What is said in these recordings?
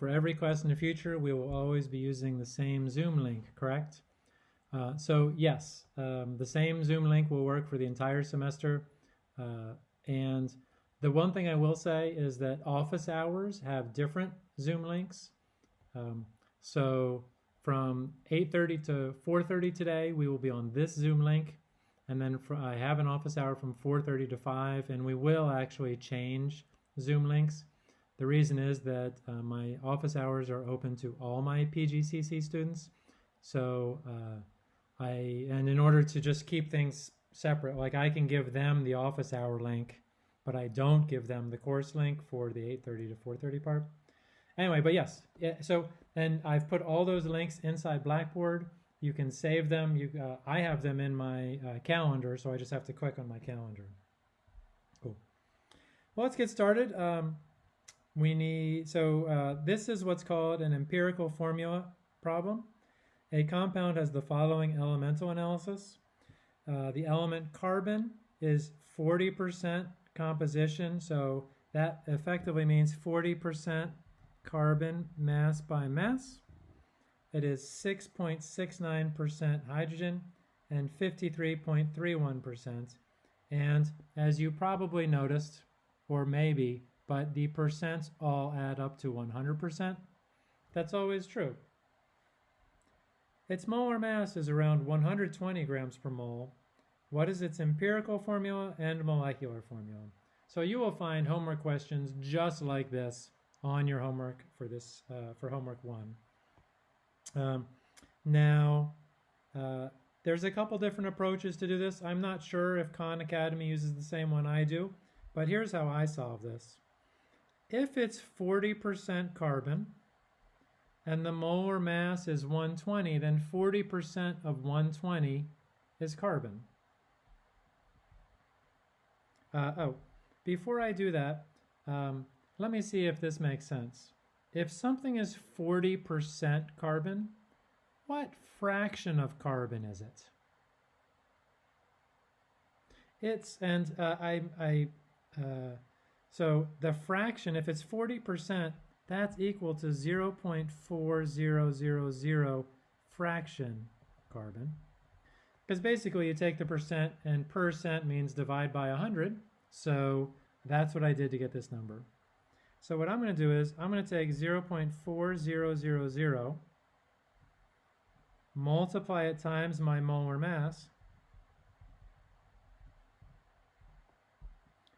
for every class in the future, we will always be using the same Zoom link, correct? Uh, so yes, um, the same Zoom link will work for the entire semester. Uh, and the one thing I will say is that office hours have different Zoom links. Um, so from 8.30 to 4.30 today, we will be on this Zoom link. And then for, I have an office hour from 4.30 to 5, and we will actually change Zoom links. The reason is that uh, my office hours are open to all my PGCC students. So uh, I, and in order to just keep things separate, like I can give them the office hour link, but I don't give them the course link for the 8.30 to 4.30 part. Anyway, but yes, yeah, so, and I've put all those links inside Blackboard. You can save them. You, uh, I have them in my uh, calendar, so I just have to click on my calendar. Cool. Well, let's get started. Um, we need, so uh, this is what's called an empirical formula problem. A compound has the following elemental analysis. Uh, the element carbon is 40% composition, so that effectively means 40% carbon mass by mass. It is 6.69% hydrogen and 53.31%. And as you probably noticed, or maybe, but the percents all add up to 100%. That's always true. Its molar mass is around 120 grams per mole. What is its empirical formula and molecular formula? So you will find homework questions just like this on your homework for this uh, for homework one. Um, now, uh, there's a couple different approaches to do this. I'm not sure if Khan Academy uses the same one I do, but here's how I solve this. If it's 40% carbon and the molar mass is 120, then 40% of 120 is carbon. Uh, oh, before I do that, um, let me see if this makes sense. If something is 40% carbon, what fraction of carbon is it? It's, and uh, I, I uh, so the fraction, if it's 40%, that's equal to 0.4000 fraction carbon. Because basically you take the percent and percent means divide by 100. So that's what I did to get this number. So what I'm going to do is I'm going to take 0.4000, multiply it times my molar mass,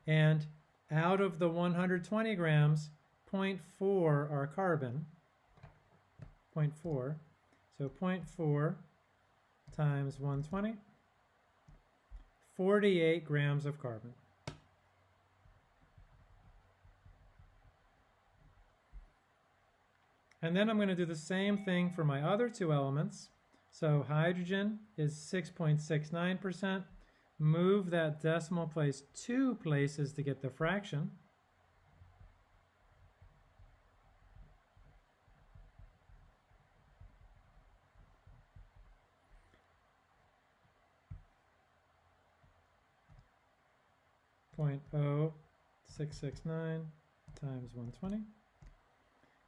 and out of the 120 grams, 0.4 are carbon, 0.4, so 0.4 times 120, 48 grams of carbon. And then I'm going to do the same thing for my other two elements. So hydrogen is 6.69%. Move that decimal place two places to get the fraction. Point oh six six nine times 120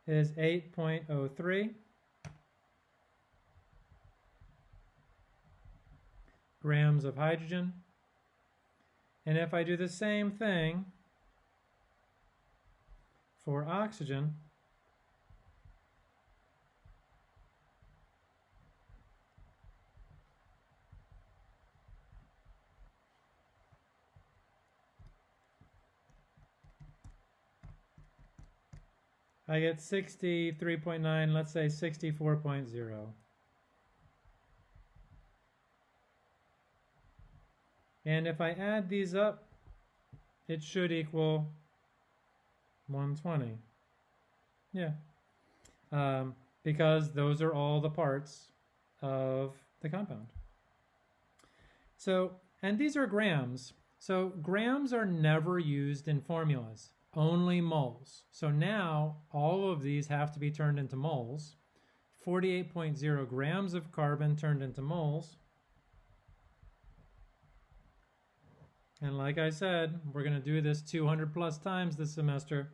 is 8.03. grams of hydrogen. And if I do the same thing for oxygen, I get 63.9, let's say 64.0. And if I add these up, it should equal 120. Yeah. Um, because those are all the parts of the compound. So, and these are grams. So grams are never used in formulas only moles. So now all of these have to be turned into moles. 48.0 grams of carbon turned into moles. And like I said, we're going to do this 200 plus times this semester.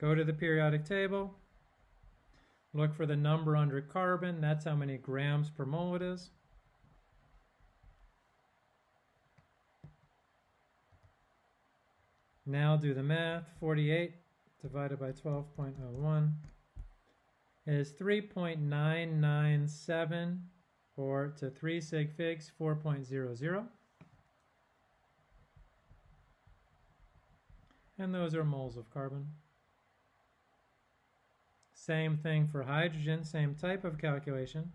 Go to the periodic table, Look for the number under carbon. That's how many grams per mole it is. Now do the math. 48 divided by 12.01 is 3.997 or to 3 sig figs 4.00. And those are moles of carbon. Same thing for hydrogen, same type of calculation.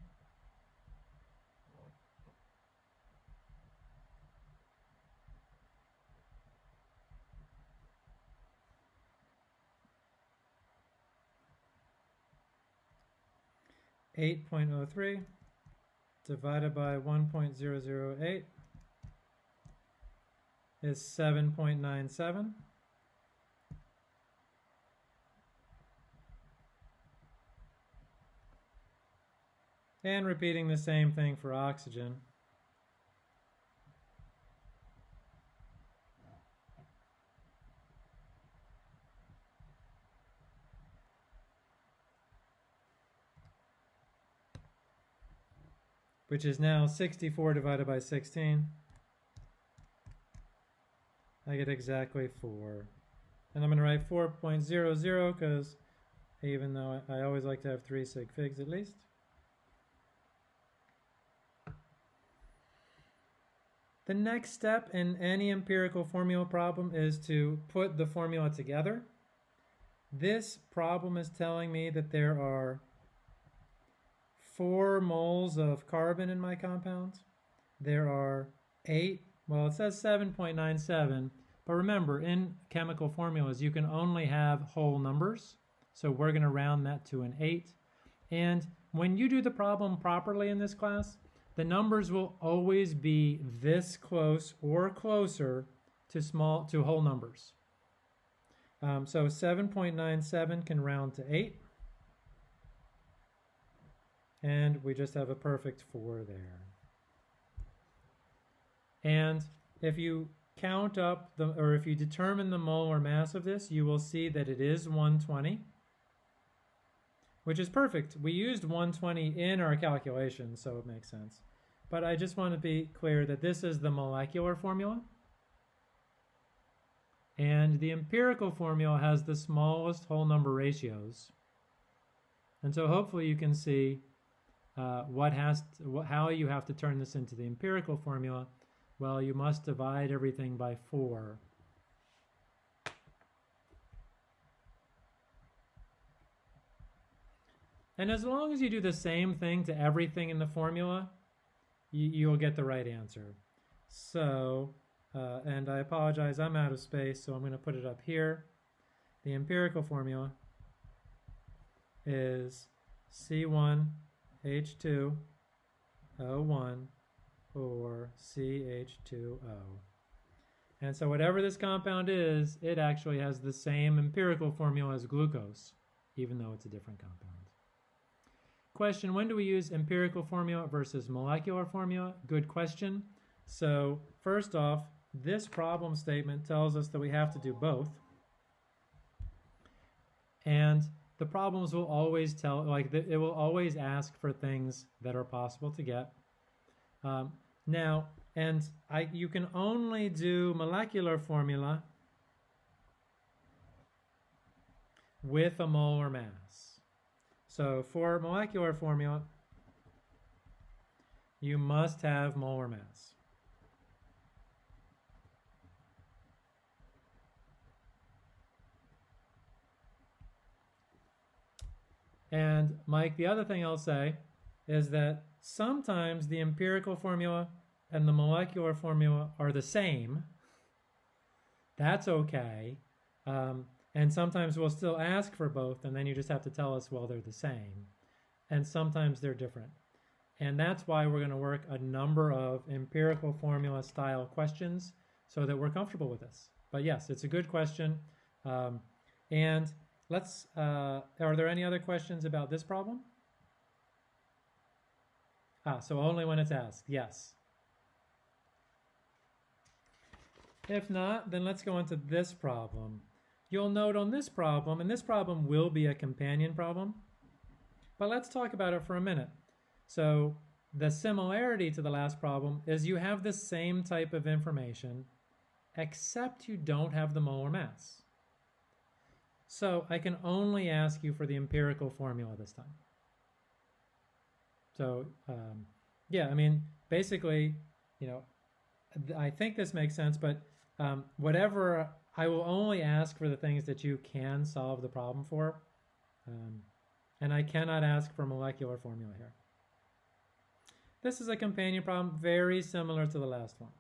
Eight point oh three divided by one point zero zero eight is seven point nine seven. And repeating the same thing for oxygen. Which is now 64 divided by 16. I get exactly 4. And I'm going to write 4.00 because even though I, always like to have 3 sig figs at least. The next step in any empirical formula problem is to put the formula together. This problem is telling me that there are four moles of carbon in my compound. There are eight, well it says 7.97, but remember in chemical formulas you can only have whole numbers. So we're going to round that to an eight. And when you do the problem properly in this class, the numbers will always be this close or closer to small to whole numbers. Um, so 7.97 can round to 8. And we just have a perfect 4 there. And if you count up the, or if you determine the molar mass of this, you will see that it is 120 which is perfect. We used 120 in our calculation, so it makes sense. But I just want to be clear that this is the molecular formula. And the empirical formula has the smallest whole number ratios. And so hopefully you can see uh, what has to, how you have to turn this into the empirical formula. Well, you must divide everything by 4 And as long as you do the same thing to everything in the formula, you, you'll get the right answer. So, uh, and I apologize, I'm out of space, so I'm going to put it up here. The empirical formula is C1H2O1 or CH2O. And so whatever this compound is, it actually has the same empirical formula as glucose, even though it's a different compound. Question, when do we use empirical formula versus molecular formula? Good question. So first off, this problem statement tells us that we have to do both. And the problems will always tell, like it will always ask for things that are possible to get. Um, now, and I, you can only do molecular formula with a molar mass. So for molecular formula, you must have molar mass. And Mike, the other thing I'll say is that sometimes the empirical formula and the molecular formula are the same. That's okay. Um, and sometimes we'll still ask for both, and then you just have to tell us, well, they're the same. And sometimes they're different. And that's why we're going to work a number of empirical formula style questions so that we're comfortable with this. But yes, it's a good question. Um, and let's, uh, are there any other questions about this problem? Ah, so only when it's asked, yes. If not, then let's go on to this problem. You'll note on this problem, and this problem will be a companion problem, But let's talk about it for a minute. So the similarity to the last problem is you have the same type of information, except you don't have the molar mass. So I can only ask you for the empirical formula this time. So um, yeah, I mean, basically, you know, I think this makes sense, but um, whatever, I will only ask for the things that you can solve the problem for. Um, and I cannot ask for molecular formula here. This is a companion problem very similar to the last one.